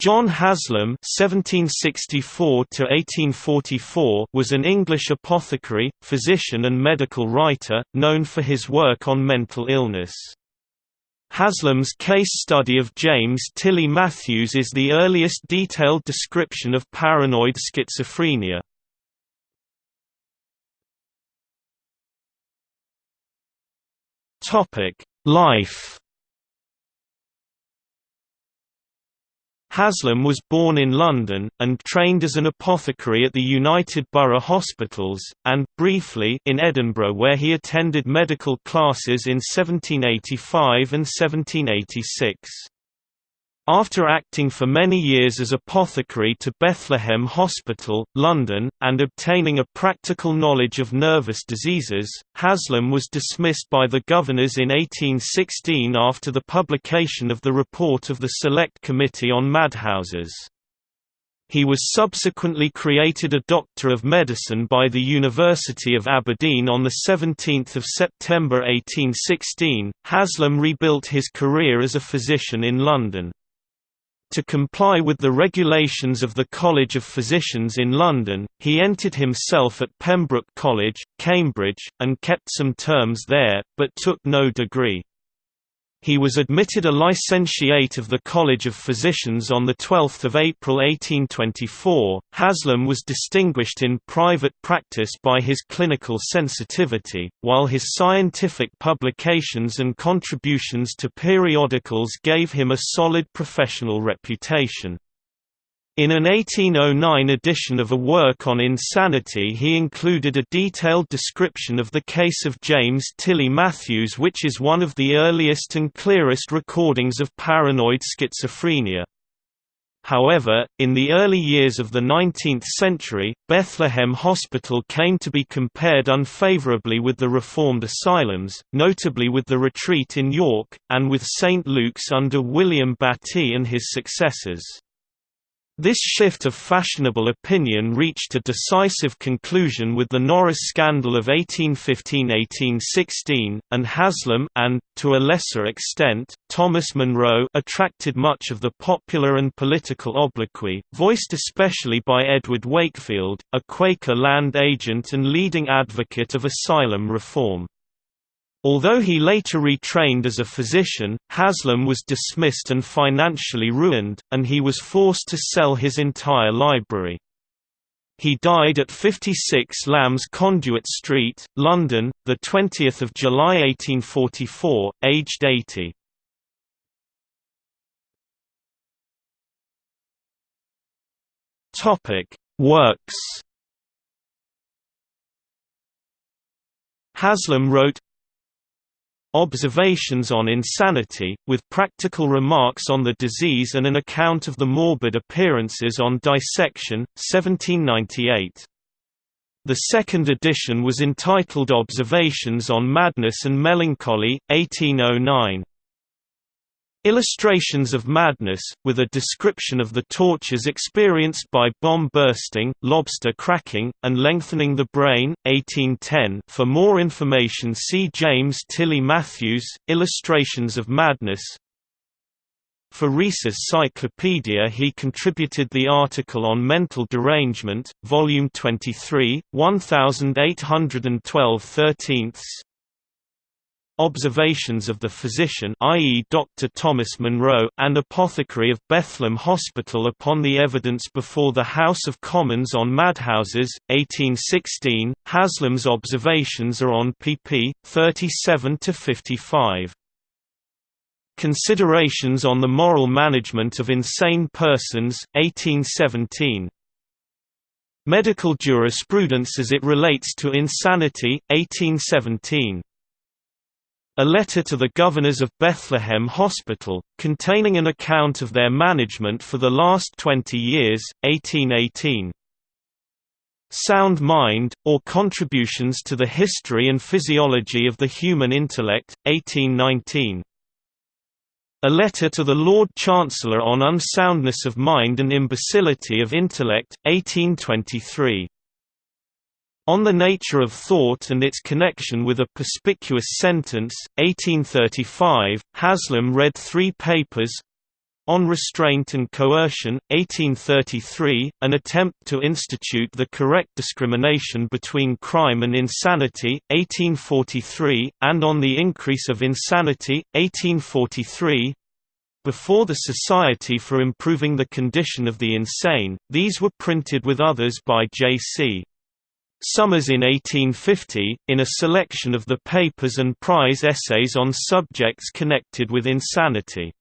John Haslam (1764–1844) was an English apothecary, physician, and medical writer, known for his work on mental illness. Haslam's case study of James Tilly Matthews is the earliest detailed description of paranoid schizophrenia. Topic: Life Haslam was born in London, and trained as an apothecary at the United Borough Hospitals, and, briefly, in Edinburgh where he attended medical classes in 1785 and 1786. After acting for many years as apothecary to Bethlehem Hospital, London, and obtaining a practical knowledge of nervous diseases, Haslam was dismissed by the governors in 1816 after the publication of the report of the Select Committee on Madhouses. He was subsequently created a Doctor of Medicine by the University of Aberdeen on 17 September 1816. Haslam rebuilt his career as a physician in London. To comply with the regulations of the College of Physicians in London, he entered himself at Pembroke College, Cambridge, and kept some terms there, but took no degree. He was admitted a licentiate of the College of Physicians on 12 April 1824. Haslam was distinguished in private practice by his clinical sensitivity, while his scientific publications and contributions to periodicals gave him a solid professional reputation. In an 1809 edition of a work on insanity he included a detailed description of the case of James Tilly Matthews which is one of the earliest and clearest recordings of paranoid schizophrenia. However, in the early years of the 19th century, Bethlehem Hospital came to be compared unfavorably with the Reformed asylums, notably with the Retreat in York, and with St. Luke's under William Battie and his successors. This shift of fashionable opinion reached a decisive conclusion with the Norris scandal of 1815–1816, and Haslam and, to a lesser extent, Thomas Monro attracted much of the popular and political obloquy, voiced especially by Edward Wakefield, a Quaker land agent and leading advocate of asylum reform. Although he later retrained as a physician, Haslam was dismissed and financially ruined, and he was forced to sell his entire library. He died at 56 Lambs Conduit Street, London, 20 July 1844, aged 80. Works Haslam wrote Observations on Insanity, with practical remarks on the disease and an account of the morbid appearances on dissection, 1798. The second edition was entitled Observations on Madness and Melancholy, 1809. Illustrations of Madness, with a description of the tortures experienced by bomb bursting, lobster cracking, and lengthening the brain, 1810 For more information see James Tilly Matthews, Illustrations of Madness. For Rees's Cyclopedia he contributed the article on mental derangement, Volume 23, 1812 13 observations of the physician i.e. Dr. Thomas Monro and apothecary of Bethlehem Hospital upon the evidence before the House of Commons on Madhouses, 1816. Haslam's observations are on pp. 37–55. Considerations on the Moral Management of Insane Persons, 1817. Medical Jurisprudence as it Relates to Insanity, 1817. A letter to the governors of Bethlehem Hospital, containing an account of their management for the last 20 years, 1818. Sound Mind, or Contributions to the History and Physiology of the Human Intellect, 1819. A letter to the Lord Chancellor on Unsoundness of Mind and Imbecility of Intellect, 1823. On the Nature of Thought and its Connection with a Perspicuous Sentence, 1835, Haslam read three papers On Restraint and Coercion, 1833, An Attempt to Institute the Correct Discrimination Between Crime and Insanity, 1843, and On the Increase of Insanity, 1843, before the Society for Improving the Condition of the Insane, these were printed with others by J.C. Summers in 1850, in a selection of the papers and prize essays on subjects connected with insanity.